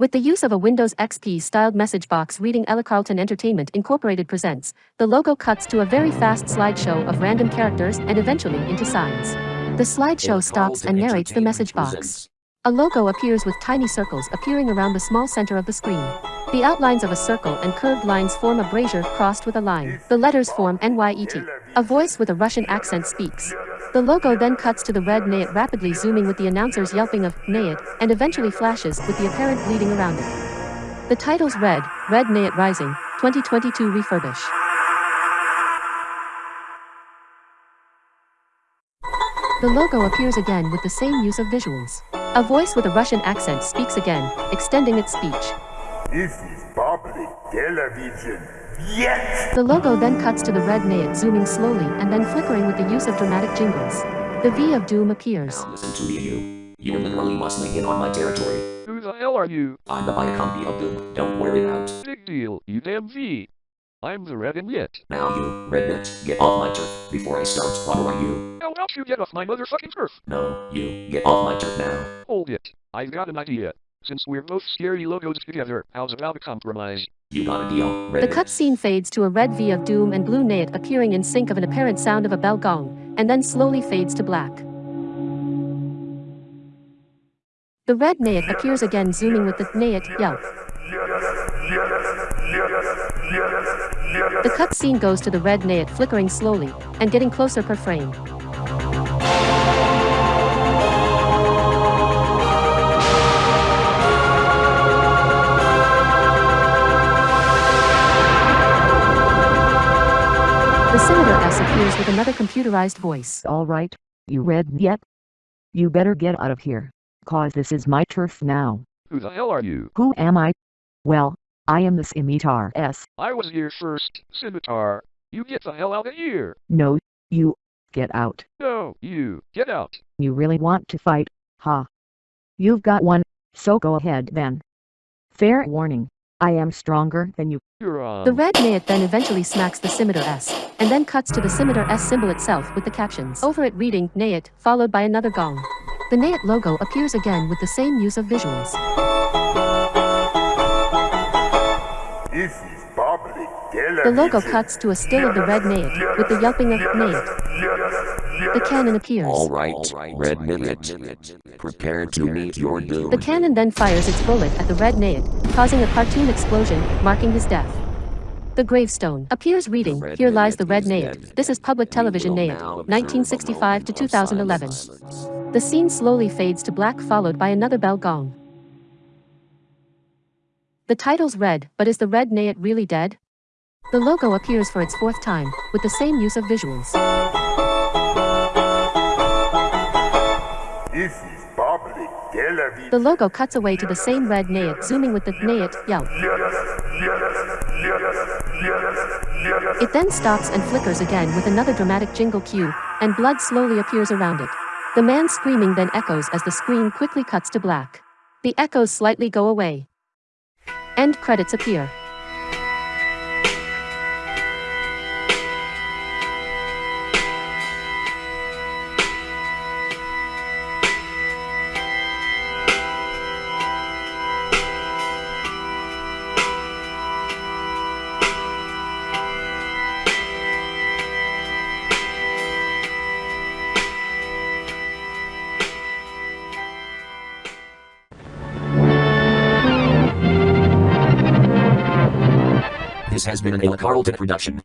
With the use of a Windows XP styled message box reading Ella Carlton Entertainment Incorporated presents, the logo cuts to a very fast slideshow of random characters and eventually into signs. The slideshow stops and narrates the message box. A logo appears with tiny circles appearing around the small center of the screen. The outlines of a circle and curved lines form a brazier crossed with a line. The letters form NYET. A voice with a Russian accent speaks. The logo then cuts to the red Nyet rapidly zooming with the announcer's yelping of Nyet and eventually flashes with the apparent bleeding around it. The title's red, Red Nyet Rising, 2022 refurbish. The logo appears again with the same use of visuals. A voice with a Russian accent speaks again, extending its speech. This is public television. Yes! The logo then cuts to the red Nyet zooming slowly and then flickering with the use of dramatic jingles. The V of Doom appears. Now listen to me, you. You're literally must make it on my territory. Who the hell are you? I'm the Viacom V of Doom. Don't wear it out. Big deal, you damn V. I'm the red and yet. Now you, Rednet, get off my turf before I start slaughtering you. How else you get off my motherfucking turf? No, you, get off my turf now. Hold it. I've got an idea. Since we're both scary logos together, how's about a compromise? You got a deal, The cutscene fades to a red V of Doom and blue Nyet appearing in sync of an apparent sound of a bell gong, and then slowly fades to black. The red Nyet appears again zooming with the Nyet yelp. The cutscene goes to the red Nyet flickering slowly and getting closer per frame. The scimitar S appears with another computerized voice. All right, you read yet? You better get out of here, cause this is my turf now. Who the hell are you? Who am I? Well, I am the Scimitar S. I was here first, Scimitar. You get the hell out of here. No, you, get out. No, you, get out. You really want to fight, huh? You've got one, so go ahead then. Fair warning, I am stronger than you. Um, the red Nyet then eventually smacks the scimitar S, and then cuts to the scimitar S symbol itself with the captions over it reading Nyet, followed by another gong. The Nyet logo appears again with the same use of visuals. The logo cuts to a still of the red Nyet, with the yelping of Nyet. The cannon appears. Alright, Red Minute. Prepare to meet your doom. The cannon then fires its bullet at the red Nyet, causing a cartoon explosion, marking his death. The gravestone appears reading, Here lies the red is This is public television will Nyet, now observe 1965 to a moment of 2011. The scene slowly fades to black followed by another bell gong. The title's red, but is the red Nyet really dead? The logo appears for its fourth time, with the same use of visuals. This is public television. The logo cuts away to the same red Nyet zooming with the Nyet yelp. It then stops and flickers again with another dramatic jingle cue, and blood slowly appears around it. The man screaming then echoes as the screen quickly cuts to black. The echoes slightly go away. End credits appear. This has been an Ella Carlton production.